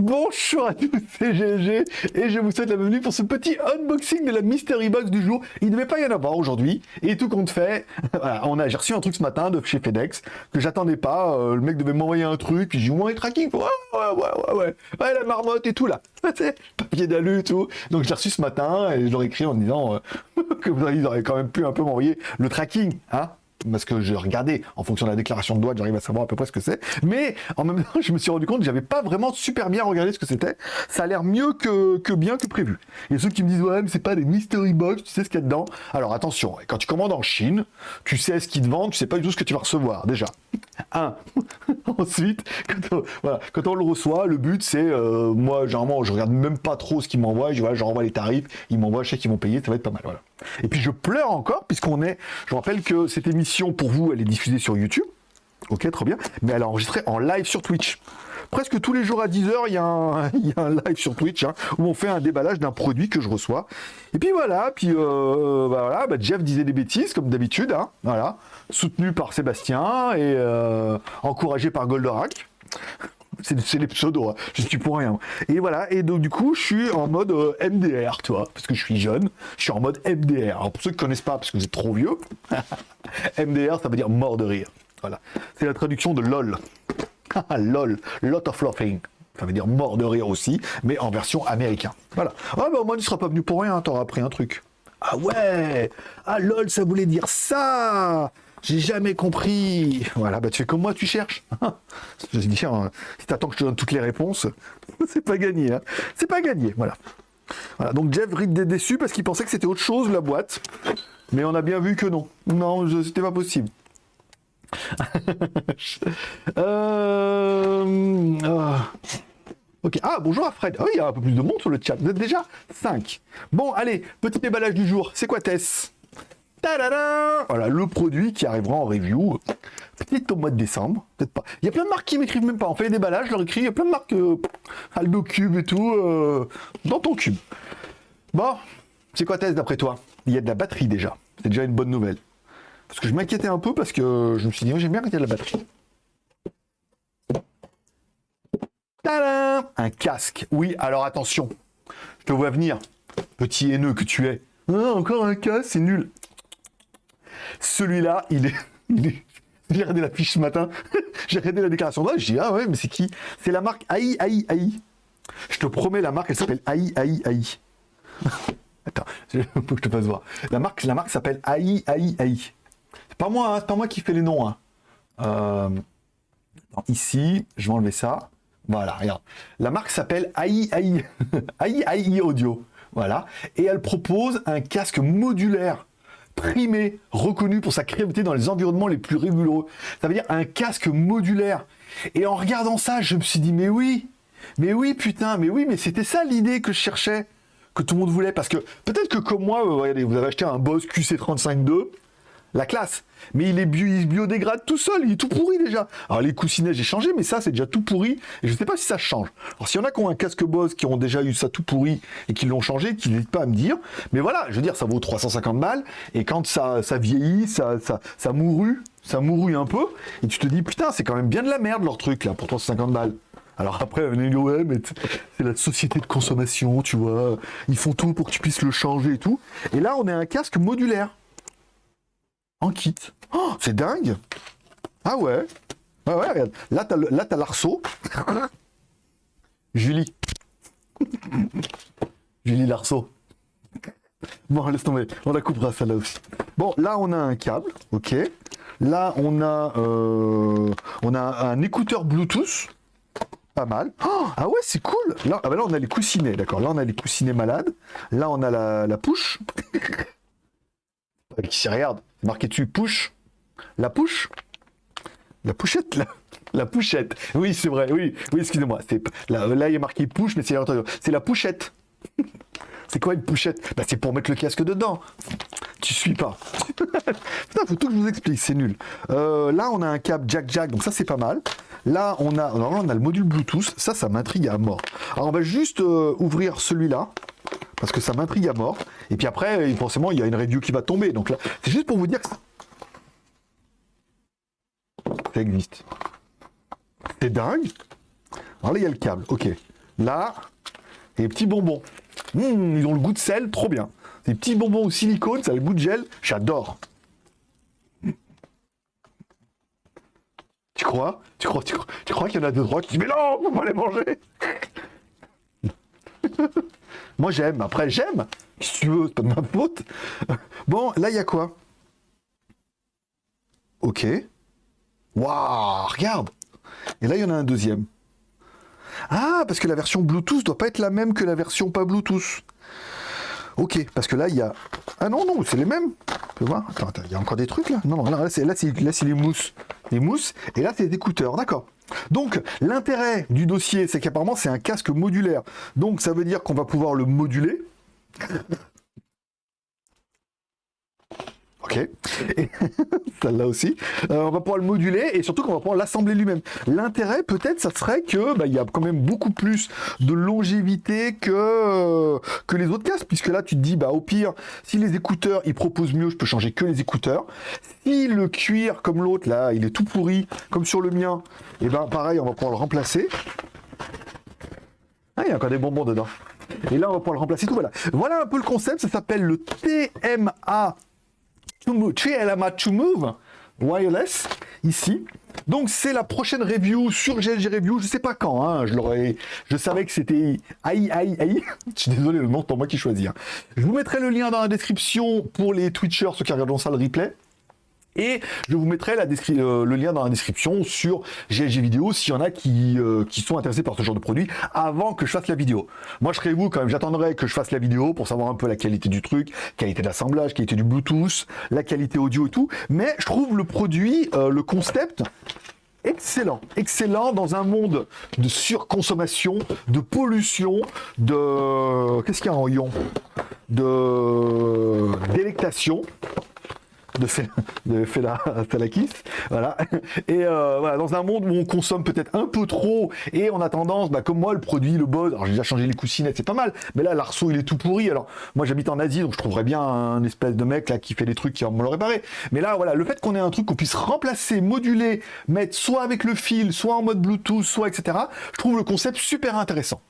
Bonjour à tous, c'est GG et je vous souhaite la bienvenue pour ce petit unboxing de la Mystery Box du jour. Il ne devait pas y en avoir aujourd'hui et tout compte fait, on a, j'ai reçu un truc ce matin de chez FedEx que j'attendais pas. Euh, le mec devait m'envoyer un truc, puis j'ai dit ouais tracking, ouais ouais ouais ouais ouais, la marmotte et tout là, papier d'alu et tout. Donc j'ai reçu ce matin et je leur ai écrit en disant euh, que vous auriez quand même pu un peu m'envoyer le tracking, hein parce que j'ai regardé en fonction de la déclaration de droit, j'arrive à savoir à peu près ce que c'est. Mais en même temps, je me suis rendu compte que j'avais pas vraiment super bien regardé ce que c'était. Ça a l'air mieux que, bien que prévu. Et ceux qui me disent ouais, mais c'est pas des mystery box, tu sais ce qu'il y a dedans. Alors attention, quand tu commandes en Chine, tu sais ce qu'ils te vendent, tu sais pas du tout ce que tu vas recevoir déjà. Un. Ensuite, quand on, le reçoit, le but c'est euh, moi généralement je regarde même pas trop ce qu'ils m'envoient, je voilà, renvoie les tarifs, ils m'envoient, je sais qu'ils vont payer, ça va être pas mal. Et puis je pleure encore, puisqu'on est... Je rappelle que cette émission, pour vous, elle est diffusée sur YouTube. Ok, très bien. Mais elle est enregistrée en live sur Twitch. Presque tous les jours à 10h, il y, a un, live sur Twitch hein, où on fait un déballage d'un produit que je reçois. Et puis voilà, puis euh, bah voilà, bah Jeff disait des bêtises comme d'habitude, hein, voilà, soutenu par Sébastien et euh, encouragé par Goldorak. C'est les pseudos, hein. je suis pour rien. Et voilà, et donc du coup, je suis en mode euh, MDR, tu parce que je suis jeune, je suis en mode MDR. Alors pour ceux qui ne connaissent pas, parce que vous êtes trop vieux, MDR, ça veut dire mort de rire. Voilà, c'est la traduction de LOL. LOL, lot of laughing. Ça veut dire mort de rire aussi, mais en version américain. Voilà. Ah bah au moins, il ne sera pas venu pour rien, t'auras appris un truc. Ah ouais Ah LOL, ça voulait dire ça j'ai jamais compris. Voilà, bah tu fais comme moi, tu cherches. je veux dire, hein, si t'attends que je te donne toutes les réponses, c'est pas gagné. Hein. C'est pas gagné, voilà. Voilà, donc Jeff Rick est déçu parce qu'il pensait que c'était autre chose, la boîte. Mais on a bien vu que non. Non, c'était pas possible. euh... Ah. Ok, ah bonjour à Fred. Oui, il y a un peu plus de monde sur le chat. Vous êtes déjà 5. Bon, allez, petit déballage du jour. C'est quoi Tess? Voilà, le produit qui arrivera en review, peut-être au mois de décembre, peut-être pas. Il y a plein de marques qui m'écrivent même pas. On fait des déballages, je leur écris, il y a plein de marques, euh, Aldo Cube et tout, euh, dans ton cube. Bon, c'est quoi Tess d'après toi? Il y a de la batterie déjà. C'est déjà une bonne nouvelle. Parce que je m'inquiétais un peu parce que je me suis dit, j'aime bien il de la batterie. Un casque. Oui, alors attention. Je te vois venir, petit haineux que tu es. Encore un casque, c'est nul. Celui-là, il est... J'ai regardé la fiche ce matin, j'ai regardé la déclaration d'âge, j'ai dit, ah ouais, mais c'est qui? C'est la marque AI, AI, AI. Je te promets, la marque, elle s'appelle AI, AI, AI. Attends, il faut que je te fasse voir. La marque, la marque s'appelle AI, AI, AI. Pas moi, hein, c'est pas moi qui fais les noms. Hein. Euh, ici, je vais enlever ça. Voilà, regarde. La marque s'appelle AI, AI. AI, AI Audio. Voilà. Et elle propose un casque modulaire primé, reconnu pour sa créativité dans les environnements les plus rigoureux. Ça veut dire un casque modulaire. Et en regardant ça, je me suis dit, mais oui, mais oui, putain, mais oui, mais c'était ça l'idée que je cherchais, que tout le monde voulait. Parce que peut-être que comme moi, vous avez acheté un Boss QC35-2, la classe. Mais il, est biodégrade tout seul, il est tout pourri déjà. Alors les coussinets, j'ai changé, mais ça, c'est déjà tout pourri. Et je ne sais pas si ça change. Alors s'il y en a qui ont un casque Boss, qui ont déjà eu ça tout pourri et qui l'ont changé, qui n'hésitent pas à me dire. Mais voilà, je veux dire, ça vaut 350 balles. Et quand ça, vieillit, ça mourut, ça mourut un peu. Et tu te dis, putain, c'est quand même bien de la merde leur truc là, pour 350 balles. Alors après, ouais, mais c'est la société de consommation, tu vois. Ils font tout pour que tu puisses le changer et tout. Et là, on a un casque modulaire en kit. Oh, c'est dingue Ah ouais Ouais, ouais, regarde. Là, t'as l'arceau. Julie. Julie l'arceau. Bon, laisse tomber. On la coupera, celle-là aussi. Bon, là, on a un câble. OK. Là, on a, euh, on a un écouteur Bluetooth. Pas mal. Oh, ah ouais, c'est cool. Là, ah bah là, on a les coussinets, d'accord. Là, on a les coussinets malades. Là, on a la, la push. Qui regarde marqué dessus push? La push? La pouchette, là La pouchette. Oui, c'est vrai, oui, oui, excusez-moi. Là, là, il a marqué push, mais c'est C'est la pouchette. c'est quoi une pouchette? Bah, C'est pour mettre le casque dedans. Tu suis pas. Putain, faut tout que je vous explique, c'est nul. Euh, là, on a un câble jack-jack, donc ça, c'est pas mal. Là, on a, on a le module Bluetooth. Ça, ça m'intrigue à mort. Alors, on va juste euh, ouvrir celui-là parce que ça m'intrigue à mort. Et puis après, forcément, il y a une review qui va tomber. Donc là, c'est juste pour vous dire que ça, existe. C'est dingue. Alors là, il y a le câble. Ok. Là, les petits bonbons. Mmh, ils ont le goût de sel, trop bien. Des petits bonbons au silicone, ça a le goût de gel, j'adore. Tu crois? Tu crois, tu crois, qu'il y en a deux droits qui disent Mais non, on peut pas les manger Moi j'aime, après j'aime. Si tu veux, c'est pas de ma faute. Bon, là il y a quoi? Ok. Waouh, regarde Et là il y en a un deuxième. Ah, parce que la version Bluetooth doit pas être la même que la version pas Bluetooth. Ok, parce que là, il y a... Ah non, non, c'est les mêmes. Tu Attends, il y a encore des trucs là? Non, non, là, c'est les mousses. Les mousses, et là, c'est des écouteurs, d'accord. Donc, l'intérêt du dossier, c'est qu'apparemment, c'est un casque modulaire. Donc, ça veut dire qu'on va pouvoir le moduler. Ok. Celle-là aussi. Euh, on va pouvoir le moduler et surtout qu'on va pouvoir l'assembler lui-même. L'intérêt, peut-être, ça serait que bah, y a quand même beaucoup plus de longévité que, euh, que les autres casques, puisque là, tu te dis, bah au pire, si les écouteurs, ils proposent mieux, je peux changer que les écouteurs. Si le cuir, comme l'autre, là, il est tout pourri, comme sur le mien, et eh ben pareil, on va pouvoir le remplacer. Ah, il y a encore des bonbons dedans. Et là, on va pouvoir le remplacer tout. Voilà. Voilà un peu le concept. Ça s'appelle le TMA TLMA to Move wireless ici. Donc c'est la prochaine review sur GLG Review, je sais pas quand, hein, je je savais que c'était aïe aïe aïe, je suis désolé le nom, c'est moi qui choisis. Hein. Je vous mettrai le lien dans la description pour les Twitchers, ceux qui regardent ça le replay. Et je vous mettrai euh, le lien dans la description sur GLG Vidéo s'il y en a qui, euh, qui sont intéressés par ce genre de produit avant que je fasse la vidéo. Moi, je serai vous quand même, j'attendrai que je fasse la vidéo pour savoir un peu la qualité du truc, qualité d'assemblage, qualité du Bluetooth, la qualité audio et tout. Mais je trouve le produit, euh, le concept, excellent, excellent dans un monde de surconsommation, de pollution, de... Qu'est-ce qu'il y a en ion? De... délectation de, fait, de Felakis, voilà. Et euh, voilà, dans un monde où on consomme peut-être un peu trop et on a tendance, bah, comme moi, le produit, le buzz, alors j'ai déjà changé les coussinettes, c'est pas mal, mais là, l'arceau, il est tout pourri. Alors, moi, j'habite en Asie, donc je trouverais bien un espèce de mec là qui fait des trucs qui me le réparer. Mais là, voilà, le fait qu'on ait un truc qu'on puisse remplacer, moduler, mettre soit avec le fil, soit en mode Bluetooth, soit etc., je trouve le concept super intéressant.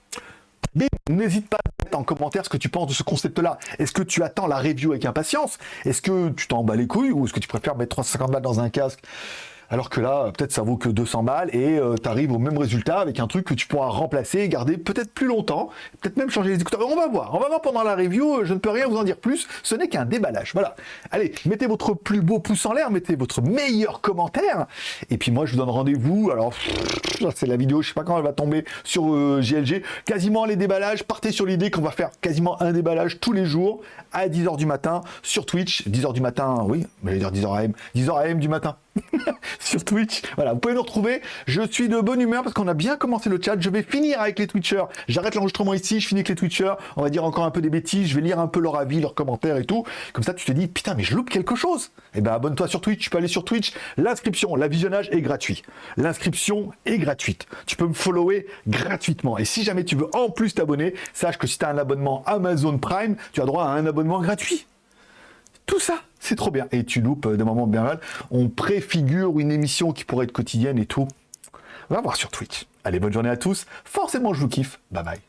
Mais n'hésite pas en commentaire ce que tu penses de ce concept-là. Est-ce que tu attends la review avec impatience? Est-ce que tu t'en bats les couilles ou est-ce que tu préfères mettre 350 balles dans un casque? Alors que là, peut-être ça vaut que 200 balles et euh, tu arrives au même résultat avec un truc que tu pourras remplacer et garder peut-être plus longtemps, peut-être même changer les écouteurs. On va voir, on va voir pendant la review, je ne peux rien vous en dire plus, ce n'est qu'un déballage. Voilà. Allez, mettez votre plus beau pouce en l'air, mettez votre meilleur commentaire et puis moi je vous donne rendez-vous. Alors, c'est la vidéo, je sais pas quand elle va tomber sur. Euh, quasiment les déballages, partez sur l'idée qu'on va faire quasiment un déballage tous les jours à 10h du matin sur Twitch. 10h du matin, oui, mais dire 10h AM, 10h AM du matin. sur Twitch. Voilà, vous pouvez nous retrouver. Je suis de bonne humeur parce qu'on a bien commencé le chat. Je vais finir avec les Twitchers. J'arrête l'enregistrement ici, je finis avec les Twitchers. On va dire encore un peu des bêtises. Je vais lire un peu leur avis, leurs commentaires et tout. Comme ça, tu te dis, putain, mais je loupe quelque chose. Eh ben, abonne-toi sur Twitch. Tu peux aller sur Twitch. L'inscription, la visionnage est gratuit. L'inscription est gratuite. Tu peux me follower gratuitement. Et si jamais tu veux en plus t'abonner, sache que si tu as un abonnement Amazon Prime, tu as droit à un abonnement gratuit. Tout ça, c'est trop bien. Et tu loupes euh, des moments bien mal. On préfigure une émission qui pourrait être quotidienne et tout. Va voir sur Twitch. Allez, bonne journée à tous. Forcément, je vous kiffe. Bye bye.